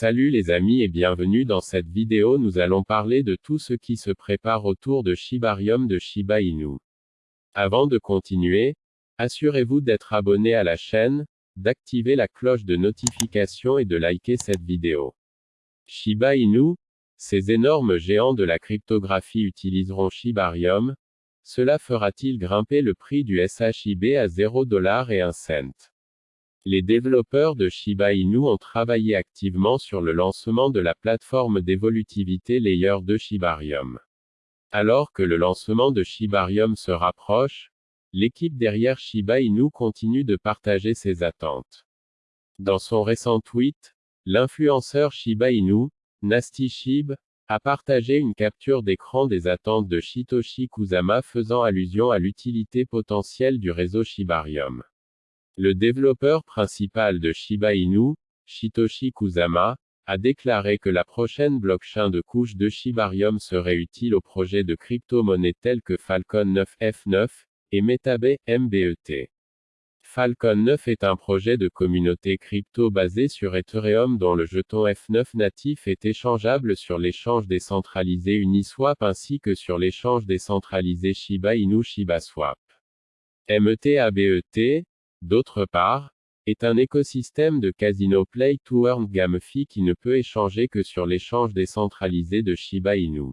Salut les amis et bienvenue dans cette vidéo nous allons parler de tout ce qui se prépare autour de Shibarium de Shiba Inu. Avant de continuer, assurez-vous d'être abonné à la chaîne, d'activer la cloche de notification et de liker cette vidéo. Shiba Inu, ces énormes géants de la cryptographie utiliseront Shibarium, cela fera-t-il grimper le prix du SHIB à 0 dollar et 1 cent? Les développeurs de Shiba Inu ont travaillé activement sur le lancement de la plateforme d'évolutivité Layer de Shibarium. Alors que le lancement de Shibarium se rapproche, l'équipe derrière Shiba Inu continue de partager ses attentes. Dans son récent tweet, l'influenceur Shiba Inu, Nasty Shib, a partagé une capture d'écran des attentes de Shitoshi Kusama faisant allusion à l'utilité potentielle du réseau Shibarium. Le développeur principal de Shiba Inu, Shitoshi Kusama, a déclaré que la prochaine blockchain de couche de Shibarium serait utile aux projets de crypto-monnaies tels que Falcon 9 F9 et Metabay MBET. Falcon 9 est un projet de communauté crypto basé sur Ethereum dont le jeton F9 natif est échangeable sur l'échange décentralisé Uniswap ainsi que sur l'échange décentralisé Shiba Inu ShibaSwap. MET d'autre part, est un écosystème de casino play to earn GameFi qui ne peut échanger que sur l'échange décentralisé de Shiba Inu.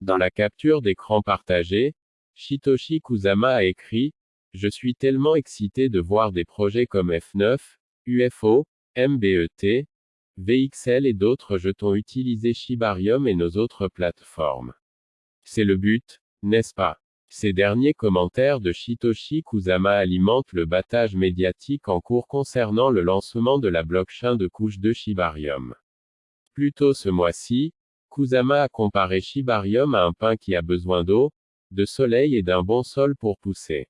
Dans la capture d'écran partagée, Shitoshi Kusama a écrit Je suis tellement excité de voir des projets comme F9, UFO, MBET, VXL et d'autres jetons utiliser Shibarium et nos autres plateformes. C'est le but, n'est-ce pas? Ces derniers commentaires de Shitoshi Kusama alimentent le battage médiatique en cours concernant le lancement de la blockchain de couche de Shibarium. Plus tôt ce mois-ci, Kusama a comparé Shibarium à un pain qui a besoin d'eau, de soleil et d'un bon sol pour pousser.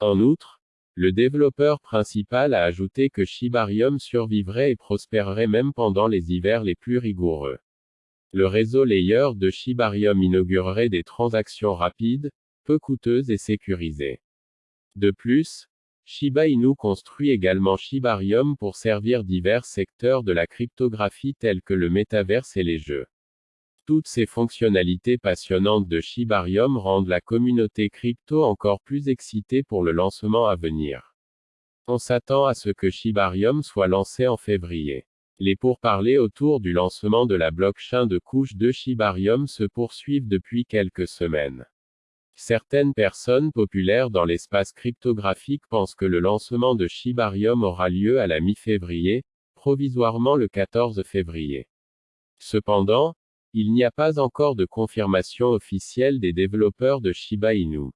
En outre, le développeur principal a ajouté que Shibarium survivrait et prospérerait même pendant les hivers les plus rigoureux. Le réseau Layer de Shibarium inaugurerait des transactions rapides, peu coûteuse et sécurisée. De plus, Shiba Inu construit également Shibarium pour servir divers secteurs de la cryptographie tels que le métaverse et les jeux. Toutes ces fonctionnalités passionnantes de Shibarium rendent la communauté crypto encore plus excitée pour le lancement à venir. On s'attend à ce que Shibarium soit lancé en février. Les pourparlers autour du lancement de la blockchain de couche de Shibarium se poursuivent depuis quelques semaines. Certaines personnes populaires dans l'espace cryptographique pensent que le lancement de Shibarium aura lieu à la mi-février, provisoirement le 14 février. Cependant, il n'y a pas encore de confirmation officielle des développeurs de Shiba Inu.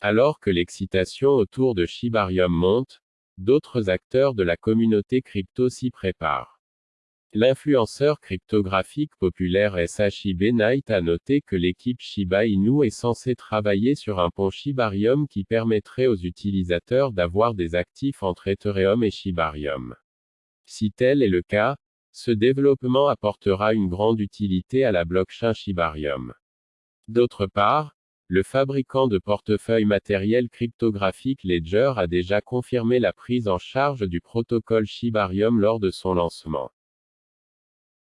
Alors que l'excitation autour de Shibarium monte, d'autres acteurs de la communauté crypto s'y préparent. L'influenceur cryptographique populaire SHIB Night a noté que l'équipe Shiba Inu est censée travailler sur un pont Shibarium qui permettrait aux utilisateurs d'avoir des actifs entre Ethereum et Shibarium. Si tel est le cas, ce développement apportera une grande utilité à la blockchain Shibarium. D'autre part, le fabricant de portefeuilles matériels cryptographiques Ledger a déjà confirmé la prise en charge du protocole Shibarium lors de son lancement.